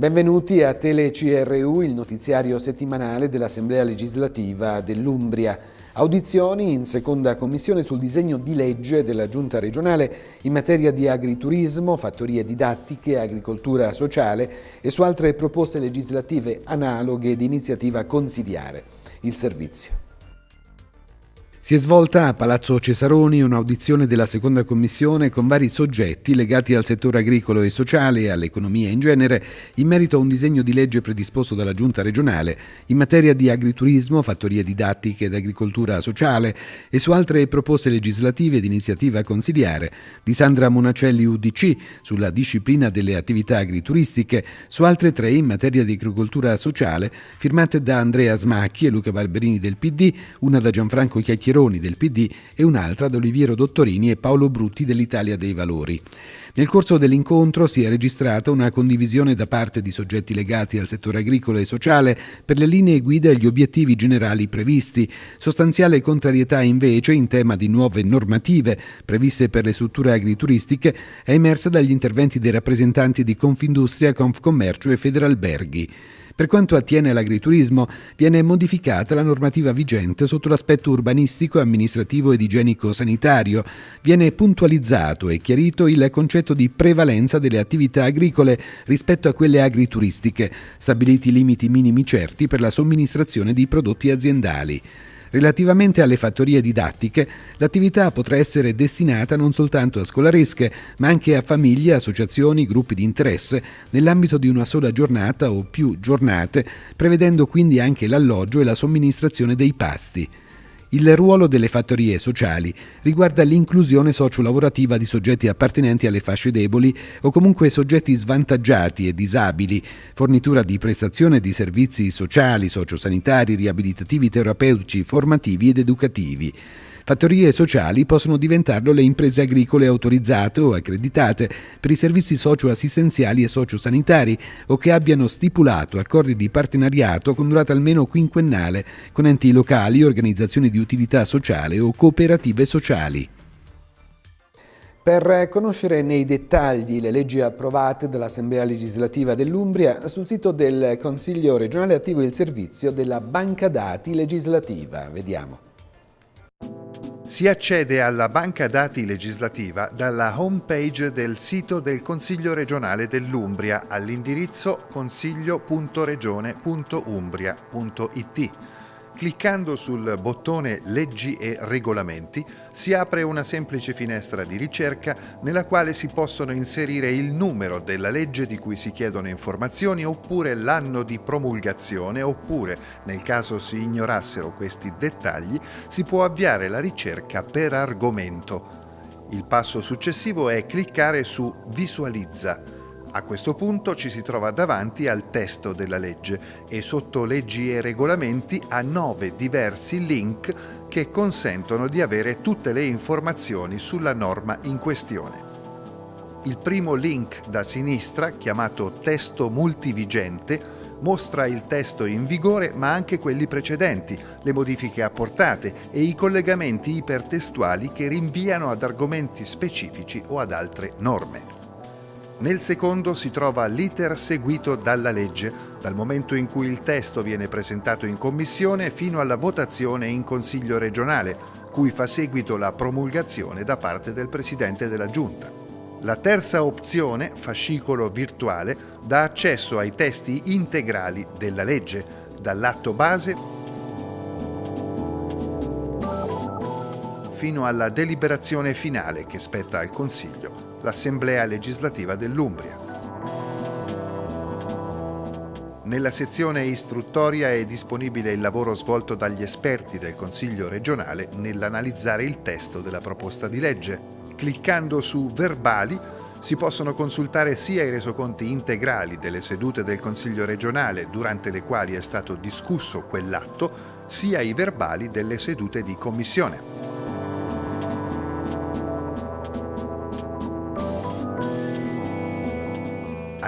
Benvenuti a Tele CRU, il notiziario settimanale dell'Assemblea legislativa dell'Umbria. Audizioni in seconda commissione sul disegno di legge della Giunta regionale in materia di agriturismo, fattorie didattiche, agricoltura sociale e su altre proposte legislative analoghe di iniziativa consigliare. Il servizio. Si è svolta a Palazzo Cesaroni un'audizione della seconda commissione con vari soggetti legati al settore agricolo e sociale e all'economia in genere in merito a un disegno di legge predisposto dalla Giunta regionale in materia di agriturismo, fattorie didattiche ed agricoltura sociale e su altre proposte legislative di iniziativa consigliare di Sandra Monacelli UDC sulla disciplina delle attività agrituristiche, su altre tre in materia di agricoltura sociale firmate da Andrea Smacchi e Luca Barberini del PD, una da Gianfranco Chiacchieroni Chiacchieroni del PD e un'altra da Oliviero Dottorini e Paolo Brutti dell'Italia dei Valori. Nel corso dell'incontro si è registrata una condivisione da parte di soggetti legati al settore agricolo e sociale per le linee guida e gli obiettivi generali previsti. Sostanziale contrarietà invece in tema di nuove normative previste per le strutture agrituristiche è emersa dagli interventi dei rappresentanti di Confindustria, Confcommercio e Federalberghi. Per quanto attiene all'agriturismo, viene modificata la normativa vigente sotto l'aspetto urbanistico, amministrativo ed igienico-sanitario. Viene puntualizzato e chiarito il concetto di prevalenza delle attività agricole rispetto a quelle agrituristiche, stabiliti limiti minimi certi per la somministrazione di prodotti aziendali. Relativamente alle fattorie didattiche, l'attività potrà essere destinata non soltanto a scolaresche, ma anche a famiglie, associazioni, gruppi di interesse, nell'ambito di una sola giornata o più giornate, prevedendo quindi anche l'alloggio e la somministrazione dei pasti. Il ruolo delle fattorie sociali riguarda l'inclusione sociolavorativa di soggetti appartenenti alle fasce deboli o comunque soggetti svantaggiati e disabili, fornitura di prestazione di servizi sociali, sociosanitari, riabilitativi, terapeutici, formativi ed educativi. Fattorie sociali possono diventarlo le imprese agricole autorizzate o accreditate per i servizi socioassistenziali e sociosanitari o che abbiano stipulato accordi di partenariato con durata almeno quinquennale con enti locali, organizzazioni di utilità sociale o cooperative sociali. Per conoscere nei dettagli le leggi approvate dall'Assemblea legislativa dell'Umbria, sul sito del Consiglio regionale attivo il servizio della Banca Dati legislativa. Vediamo. Si accede alla banca dati legislativa dalla home page del sito del Consiglio regionale dell'Umbria all'indirizzo consiglio.regione.umbria.it. Cliccando sul bottone Leggi e regolamenti si apre una semplice finestra di ricerca nella quale si possono inserire il numero della legge di cui si chiedono informazioni oppure l'anno di promulgazione oppure, nel caso si ignorassero questi dettagli, si può avviare la ricerca per argomento. Il passo successivo è cliccare su Visualizza a questo punto ci si trova davanti al testo della legge e sotto leggi e regolamenti a nove diversi link che consentono di avere tutte le informazioni sulla norma in questione. Il primo link da sinistra, chiamato testo multivigente, mostra il testo in vigore ma anche quelli precedenti, le modifiche apportate e i collegamenti ipertestuali che rinviano ad argomenti specifici o ad altre norme. Nel secondo si trova l'iter seguito dalla legge, dal momento in cui il testo viene presentato in commissione fino alla votazione in Consiglio regionale, cui fa seguito la promulgazione da parte del Presidente della Giunta. La terza opzione, fascicolo virtuale, dà accesso ai testi integrali della legge, dall'atto base fino alla deliberazione finale che spetta al Consiglio l'Assemblea legislativa dell'Umbria. Nella sezione istruttoria è disponibile il lavoro svolto dagli esperti del Consiglio regionale nell'analizzare il testo della proposta di legge. Cliccando su Verbali si possono consultare sia i resoconti integrali delle sedute del Consiglio regionale durante le quali è stato discusso quell'atto, sia i verbali delle sedute di commissione.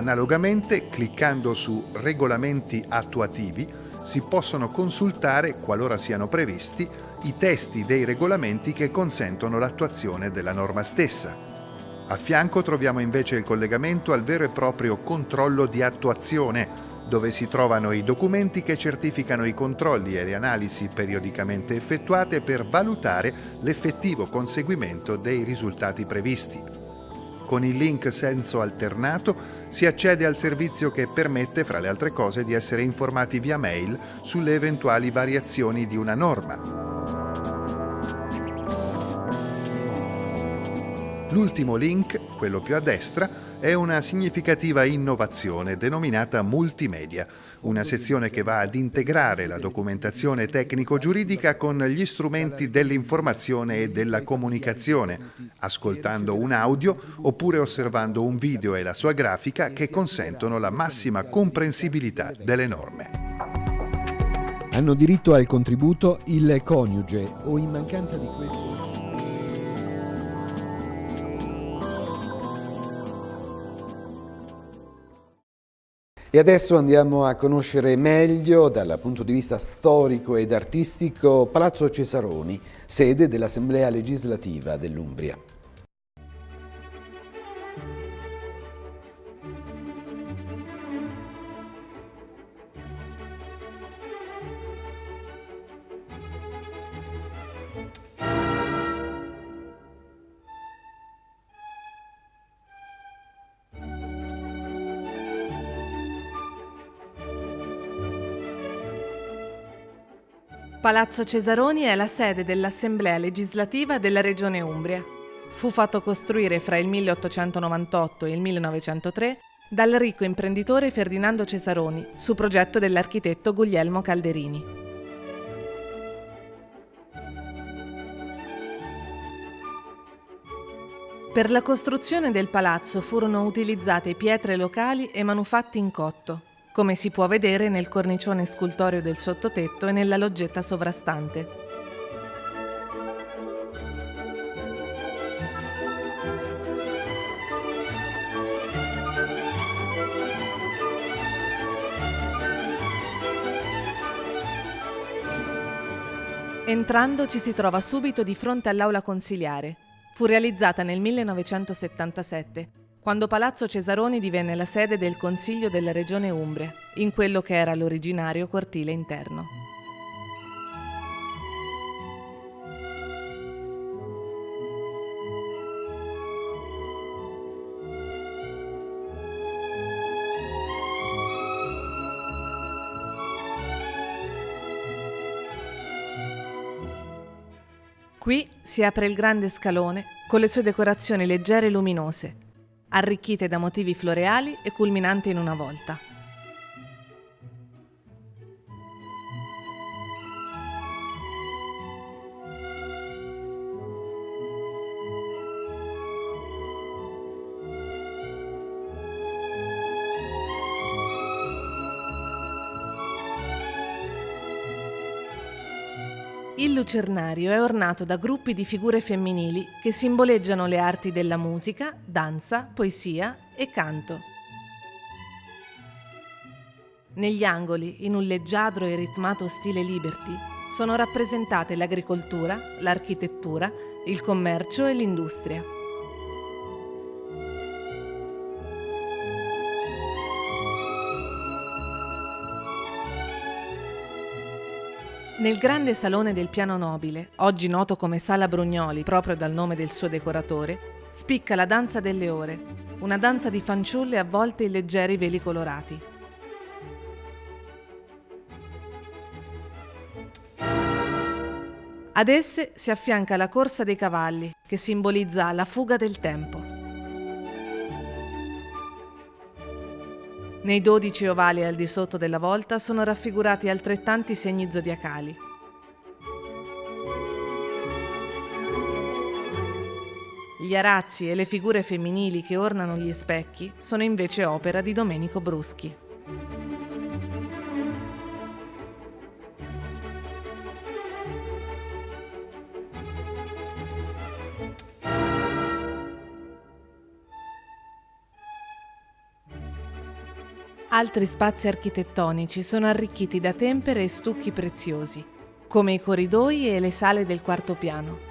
Analogamente, cliccando su Regolamenti attuativi, si possono consultare, qualora siano previsti, i testi dei regolamenti che consentono l'attuazione della norma stessa. A fianco troviamo invece il collegamento al vero e proprio controllo di attuazione, dove si trovano i documenti che certificano i controlli e le analisi periodicamente effettuate per valutare l'effettivo conseguimento dei risultati previsti. Con il link senso alternato si accede al servizio che permette, fra le altre cose, di essere informati via mail sulle eventuali variazioni di una norma. L'ultimo link, quello più a destra, è una significativa innovazione denominata multimedia, una sezione che va ad integrare la documentazione tecnico-giuridica con gli strumenti dell'informazione e della comunicazione, ascoltando un audio oppure osservando un video e la sua grafica che consentono la massima comprensibilità delle norme. Hanno diritto al contributo il coniuge o in mancanza di questo E adesso andiamo a conoscere meglio, dal punto di vista storico ed artistico, Palazzo Cesaroni, sede dell'Assemblea legislativa dell'Umbria. Palazzo Cesaroni è la sede dell'Assemblea legislativa della Regione Umbria. Fu fatto costruire fra il 1898 e il 1903 dal ricco imprenditore Ferdinando Cesaroni su progetto dell'architetto Guglielmo Calderini. Per la costruzione del palazzo furono utilizzate pietre locali e manufatti in cotto, come si può vedere nel cornicione scultoreo del sottotetto e nella loggetta sovrastante. Entrando ci si trova subito di fronte all'aula consiliare. Fu realizzata nel 1977 quando Palazzo Cesaroni divenne la sede del Consiglio della Regione Umbria, in quello che era l'originario cortile interno. Qui si apre il grande scalone con le sue decorazioni leggere e luminose, arricchite da motivi floreali e culminante in una volta. Lucernario è ornato da gruppi di figure femminili che simboleggiano le arti della musica, danza, poesia e canto. Negli angoli, in un leggiadro e ritmato stile liberty, sono rappresentate l'agricoltura, l'architettura, il commercio e l'industria. Nel grande salone del piano nobile, oggi noto come Sala Brugnoli proprio dal nome del suo decoratore, spicca la danza delle ore, una danza di fanciulle avvolte in leggeri veli colorati. Ad esse si affianca la corsa dei cavalli, che simbolizza la fuga del tempo. Nei dodici ovali al di sotto della volta sono raffigurati altrettanti segni zodiacali. Gli arazzi e le figure femminili che ornano gli specchi sono invece opera di Domenico Bruschi. altri spazi architettonici sono arricchiti da tempere e stucchi preziosi, come i corridoi e le sale del quarto piano.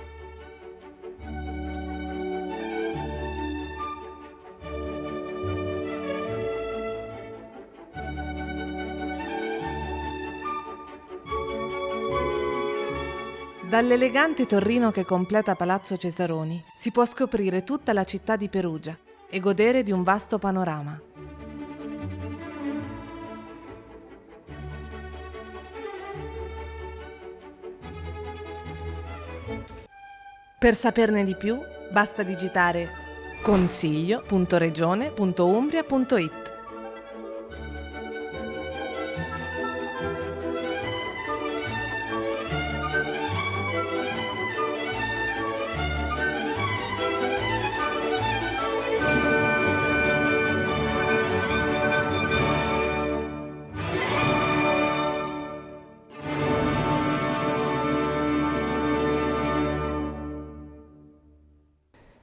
Dall'elegante torrino che completa Palazzo Cesaroni si può scoprire tutta la città di Perugia e godere di un vasto panorama. Per saperne di più basta digitare consiglio.regione.umbria.it.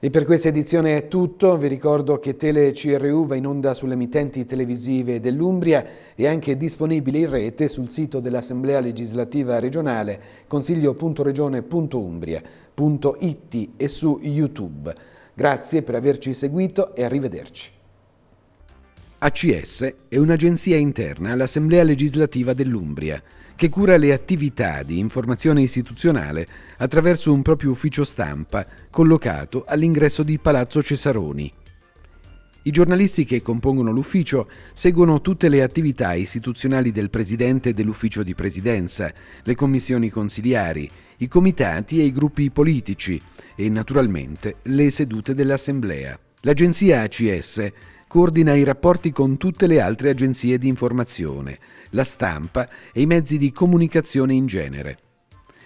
E per questa edizione è tutto, vi ricordo che Tele CRU va in onda sulle emittenti televisive dell'Umbria e anche disponibile in rete sul sito dell'Assemblea Legislativa Regionale consiglio.regione.umbria.it e su YouTube. Grazie per averci seguito e arrivederci. ACS è un'agenzia interna all'Assemblea Legislativa dell'Umbria che cura le attività di informazione istituzionale attraverso un proprio ufficio stampa collocato all'ingresso di Palazzo Cesaroni. I giornalisti che compongono l'ufficio seguono tutte le attività istituzionali del Presidente dell'Ufficio di Presidenza, le commissioni consiliari, i comitati e i gruppi politici e naturalmente le sedute dell'Assemblea. L'agenzia ACS coordina i rapporti con tutte le altre agenzie di informazione, la stampa e i mezzi di comunicazione in genere.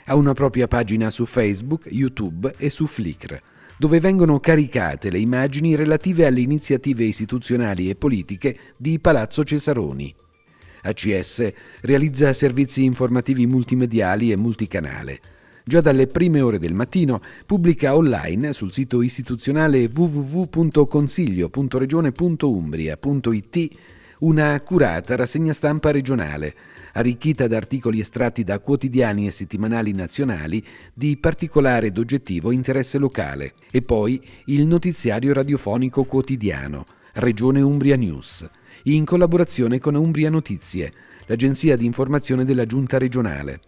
Ha una propria pagina su Facebook, YouTube e su Flickr, dove vengono caricate le immagini relative alle iniziative istituzionali e politiche di Palazzo Cesaroni. ACS realizza servizi informativi multimediali e multicanale. Già dalle prime ore del mattino pubblica online sul sito istituzionale www.consiglio.regione.umbria.it una accurata rassegna stampa regionale, arricchita da articoli estratti da quotidiani e settimanali nazionali di particolare ed oggettivo interesse locale, e poi il notiziario radiofonico quotidiano, Regione Umbria News, in collaborazione con Umbria Notizie, l'agenzia di informazione della giunta regionale.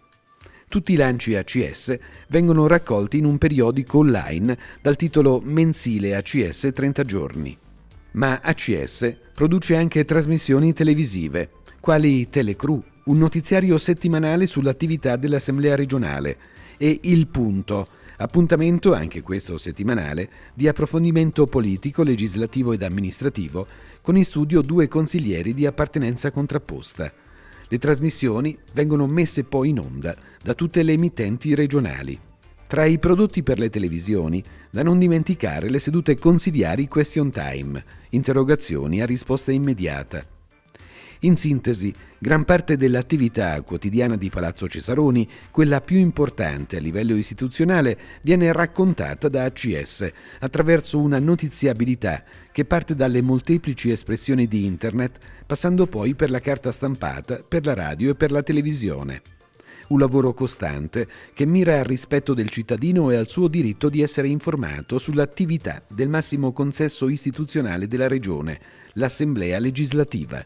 Tutti i lanci ACS vengono raccolti in un periodico online dal titolo Mensile ACS 30 giorni ma ACS produce anche trasmissioni televisive, quali Telecru, un notiziario settimanale sull'attività dell'Assemblea regionale, e Il Punto, appuntamento, anche questo settimanale, di approfondimento politico, legislativo ed amministrativo, con in studio due consiglieri di appartenenza contrapposta. Le trasmissioni vengono messe poi in onda da tutte le emittenti regionali. Tra i prodotti per le televisioni, da non dimenticare le sedute consigliari Question Time, interrogazioni a risposta immediata. In sintesi, gran parte dell'attività quotidiana di Palazzo Cesaroni, quella più importante a livello istituzionale, viene raccontata da ACS attraverso una notiziabilità che parte dalle molteplici espressioni di Internet, passando poi per la carta stampata, per la radio e per la televisione un lavoro costante che mira al rispetto del cittadino e al suo diritto di essere informato sull'attività del massimo consesso istituzionale della Regione, l'Assemblea legislativa.